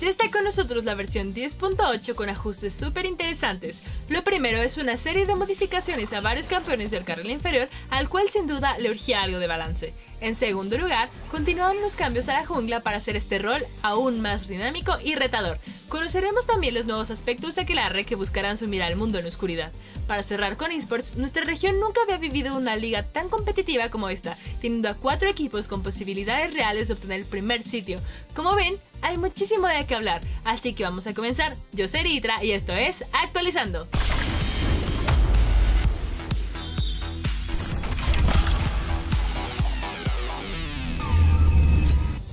Ya está con nosotros la versión 10.8 con ajustes súper interesantes. Lo primero es una serie de modificaciones a varios campeones del carril inferior, al cual sin duda le urgía algo de balance. En segundo lugar, continuaron los cambios a la jungla para hacer este rol aún más dinámico y retador. Conoceremos también los nuevos aspectos de Aquelarre que buscarán sumir al mundo en la oscuridad. Para cerrar con esports, nuestra región nunca había vivido una liga tan competitiva como esta, teniendo a cuatro equipos con posibilidades reales de obtener el primer sitio. Como ven, hay muchísimo de qué hablar, así que vamos a comenzar. Yo soy Ritra y esto es Actualizando.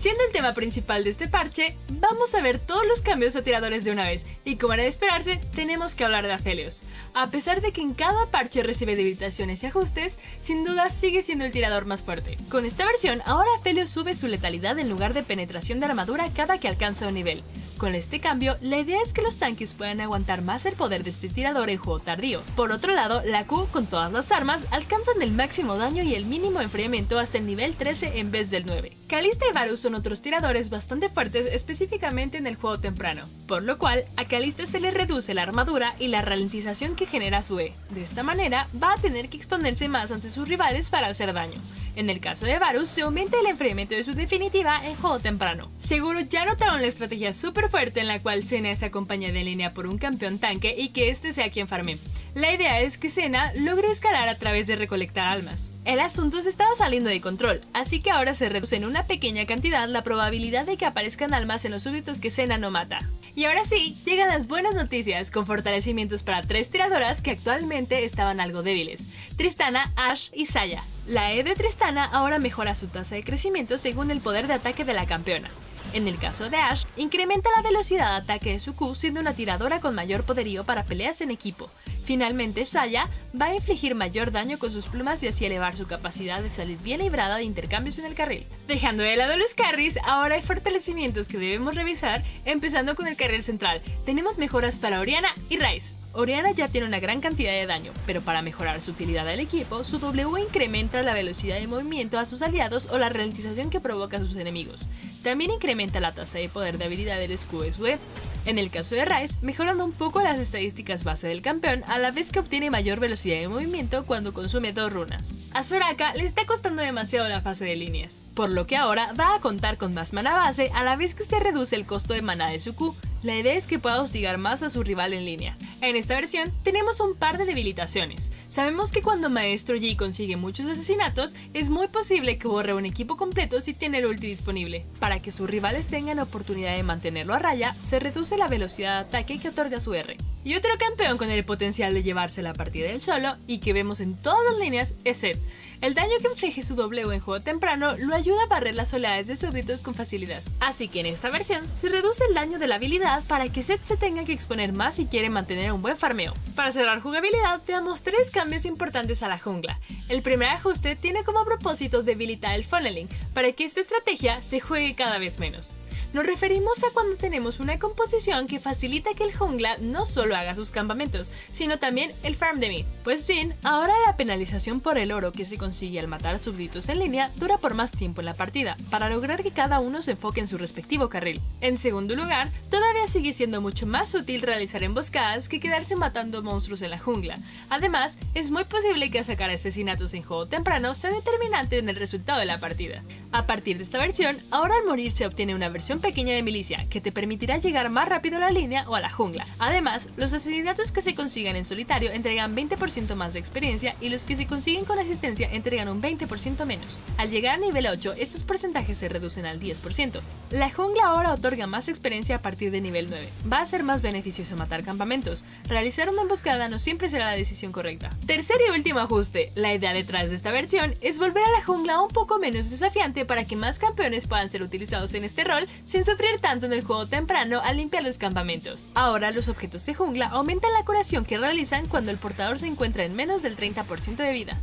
Siendo el tema principal de este parche, vamos a ver todos los cambios a tiradores de una vez, y como era de esperarse, tenemos que hablar de Aphelios. A pesar de que en cada parche recibe debilitaciones y ajustes, sin duda sigue siendo el tirador más fuerte. Con esta versión, ahora Aphelios sube su letalidad en lugar de penetración de armadura cada que alcanza un nivel. Con este cambio, la idea es que los tanques puedan aguantar más el poder de este tirador en juego tardío. Por otro lado, la Q con todas las armas alcanzan el máximo daño y el mínimo enfriamiento hasta el nivel 13 en vez del 9. Kalista y Varus son otros tiradores bastante fuertes específicamente en el juego temprano, por lo cual a Kalista se le reduce la armadura y la ralentización que genera su E. De esta manera, va a tener que exponerse más ante sus rivales para hacer daño. En el caso de Varus, se aumenta el enfriamiento de su definitiva en juego temprano. Seguro ya notaron la estrategia súper fuerte en la cual Sena es acompañada en línea por un campeón tanque y que este sea quien farme. La idea es que Sena logre escalar a través de recolectar almas. El asunto se estaba saliendo de control, así que ahora se reduce en una pequeña cantidad la probabilidad de que aparezcan almas en los súbditos que Sena no mata. Y ahora sí, llegan las buenas noticias, con fortalecimientos para tres tiradoras que actualmente estaban algo débiles, Tristana, Ash y Saya. La E de Tristana ahora mejora su tasa de crecimiento según el poder de ataque de la campeona. En el caso de Ash, incrementa la velocidad de ataque de su Q siendo una tiradora con mayor poderío para peleas en equipo. Finalmente, Saya va a infligir mayor daño con sus plumas y así elevar su capacidad de salir bien librada de intercambios en el carril. Dejando de lado los carries, ahora hay fortalecimientos que debemos revisar, empezando con el carril central. Tenemos mejoras para Oriana y Rice. Oriana ya tiene una gran cantidad de daño, pero para mejorar su utilidad del equipo, su W incrementa la velocidad de movimiento a sus aliados o la ralentización que provoca a sus enemigos. También incrementa la tasa de poder de habilidad del escudo web. En el caso de Rice, mejorando un poco las estadísticas base del campeón a la vez que obtiene mayor velocidad de movimiento cuando consume dos runas. A Soraka le está costando demasiado la fase de líneas, por lo que ahora va a contar con más mana base a la vez que se reduce el costo de mana de su Q, la idea es que pueda hostigar más a su rival en línea. En esta versión tenemos un par de debilitaciones. Sabemos que cuando Maestro Yi consigue muchos asesinatos, es muy posible que borre un equipo completo si tiene el ulti disponible. Para que sus rivales tengan oportunidad de mantenerlo a raya, se reduce la velocidad de ataque que otorga su R. Y otro campeón con el potencial de llevarse la partida del solo y que vemos en todas las líneas es Zed. El daño que inflige su W en juego temprano lo ayuda a barrer las oleadas de súbditos con facilidad. Así que en esta versión se reduce el daño de la habilidad para que Zed se tenga que exponer más si quiere mantener un buen farmeo. Para cerrar jugabilidad veamos tres cambios importantes a la jungla. El primer ajuste tiene como propósito debilitar el funneling para que esta estrategia se juegue cada vez menos. Nos referimos a cuando tenemos una composición que facilita que el jungla no solo haga sus campamentos, sino también el farm de mid. Pues bien, ahora la penalización por el oro que se consigue al matar súbditos en línea dura por más tiempo en la partida, para lograr que cada uno se enfoque en su respectivo carril. En segundo lugar, todavía sigue siendo mucho más útil realizar emboscadas que quedarse matando monstruos en la jungla. Además, es muy posible que sacar asesinatos en juego temprano sea determinante en el resultado de la partida. A partir de esta versión, ahora al morir se obtiene una versión pequeña de milicia que te permitirá llegar más rápido a la línea o a la jungla. Además, los asesinatos que se consigan en solitario entregan 20% más de experiencia y los que se consiguen con asistencia entregan un 20% menos. Al llegar a nivel 8, estos porcentajes se reducen al 10%. La jungla ahora otorga más experiencia a partir de nivel 9. Va a ser más beneficioso matar campamentos. Realizar una emboscada no siempre será la decisión correcta. Tercer y último ajuste. La idea detrás de esta versión es volver a la jungla un poco menos desafiante para que más campeones puedan ser utilizados en este rol sin sufrir tanto en el juego temprano al limpiar los campamentos. Ahora los objetos de jungla aumentan la curación que realizan cuando el portador se encuentra en menos del 30% de vida.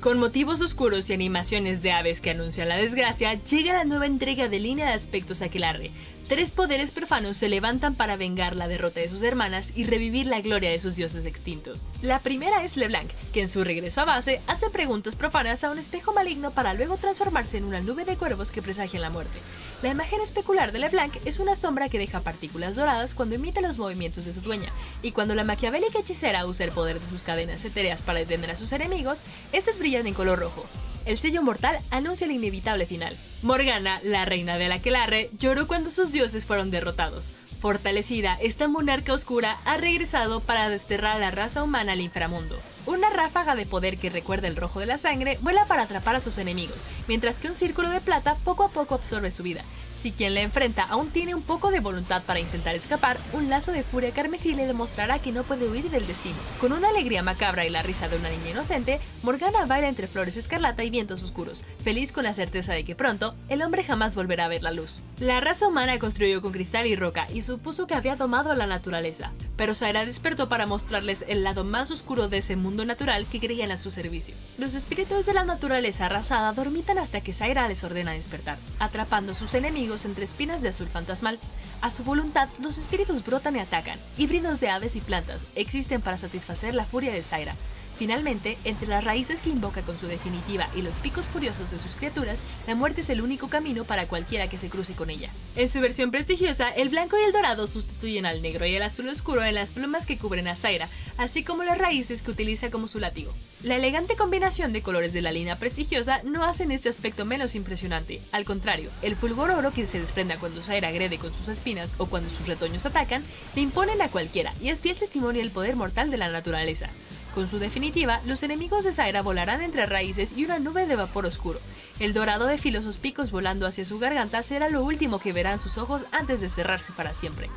Con motivos oscuros y animaciones de aves que anuncian la desgracia, llega la nueva entrega de línea de aspectos Aquelarre. Tres poderes profanos se levantan para vengar la derrota de sus hermanas y revivir la gloria de sus dioses extintos. La primera es LeBlanc, que en su regreso a base hace preguntas profanas a un espejo maligno para luego transformarse en una nube de cuervos que presagian la muerte. La imagen especular de LeBlanc es una sombra que deja partículas doradas cuando imita los movimientos de su dueña, y cuando la maquiavélica hechicera usa el poder de sus cadenas etéreas para detener a sus enemigos, estas brillan en color rojo, el sello mortal anuncia el inevitable final. Morgana, la reina de la Aquelarre, lloró cuando sus dioses fueron derrotados. Fortalecida, esta monarca oscura ha regresado para desterrar a la raza humana al inframundo. Una ráfaga de poder que recuerda el rojo de la sangre vuela para atrapar a sus enemigos, mientras que un círculo de plata poco a poco absorbe su vida, si quien la enfrenta aún tiene un poco de voluntad para intentar escapar, un lazo de furia carmesí le demostrará que no puede huir del destino. Con una alegría macabra y la risa de una niña inocente, Morgana baila entre flores escarlata y vientos oscuros, feliz con la certeza de que pronto el hombre jamás volverá a ver la luz. La raza humana construyó con cristal y roca y supuso que había domado a la naturaleza, pero Zaira despertó para mostrarles el lado más oscuro de ese mundo natural que creían a su servicio. Los espíritus de la naturaleza arrasada dormitan hasta que Zaira les ordena despertar, atrapando a sus enemigos entre espinas de azul fantasmal. A su voluntad, los espíritus brotan y atacan. Híbridos de aves y plantas existen para satisfacer la furia de Zaira, Finalmente, entre las raíces que invoca con su definitiva y los picos furiosos de sus criaturas, la muerte es el único camino para cualquiera que se cruce con ella. En su versión prestigiosa, el blanco y el dorado sustituyen al negro y el azul oscuro en las plumas que cubren a Zaira, así como las raíces que utiliza como su látigo. La elegante combinación de colores de la línea prestigiosa no hacen este aspecto menos impresionante, al contrario, el fulgor oro que se desprenda cuando Zaira agrede con sus espinas o cuando sus retoños atacan, le imponen a cualquiera y es fiel testimonio del poder mortal de la naturaleza. Con su definitiva, los enemigos de Zaira volarán entre raíces y una nube de vapor oscuro. El dorado de filosos picos volando hacia su garganta será lo último que verán sus ojos antes de cerrarse para siempre.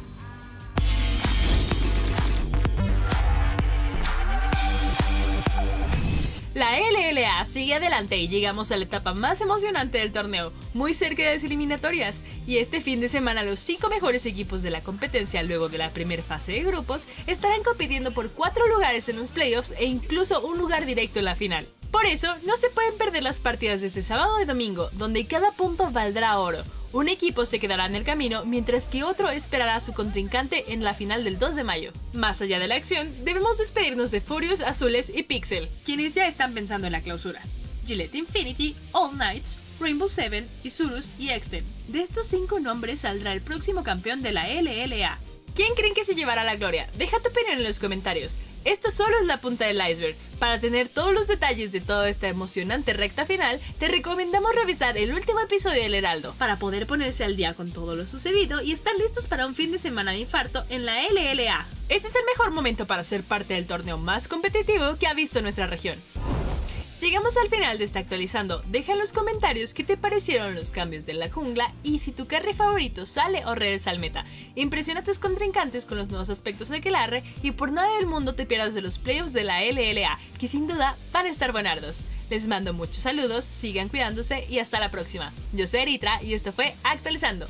La LLA sigue adelante y llegamos a la etapa más emocionante del torneo, muy cerca de las eliminatorias. Y este fin de semana los 5 mejores equipos de la competencia luego de la primera fase de grupos estarán compitiendo por 4 lugares en los playoffs e incluso un lugar directo en la final. Por eso, no se pueden perder las partidas de este sábado y domingo, donde cada punto valdrá oro, un equipo se quedará en el camino mientras que otro esperará a su contrincante en la final del 2 de mayo. Más allá de la acción, debemos despedirnos de Furious, Azules y Pixel, quienes ya están pensando en la clausura. Gillette Infinity, All Knights, Rainbow Seven, Isurus y Exten. De estos cinco nombres saldrá el próximo campeón de la LLA. ¿Quién creen que se llevará la gloria? Deja tu opinión en los comentarios. Esto solo es la punta del iceberg. Para tener todos los detalles de toda esta emocionante recta final, te recomendamos revisar el último episodio del Heraldo, para poder ponerse al día con todo lo sucedido y estar listos para un fin de semana de infarto en la LLA. Este es el mejor momento para ser parte del torneo más competitivo que ha visto nuestra región. Llegamos al final de esta actualizando. Deja en los comentarios qué te parecieron los cambios de la jungla y si tu carry favorito sale o regresa al meta. Impresiona a tus contrincantes con los nuevos aspectos de Aquelarre y por nada del mundo te pierdas de los playoffs de la LLA, que sin duda van a estar buenardos. Les mando muchos saludos, sigan cuidándose y hasta la próxima. Yo soy Eritra y esto fue Actualizando.